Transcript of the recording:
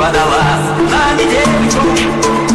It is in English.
подала На метель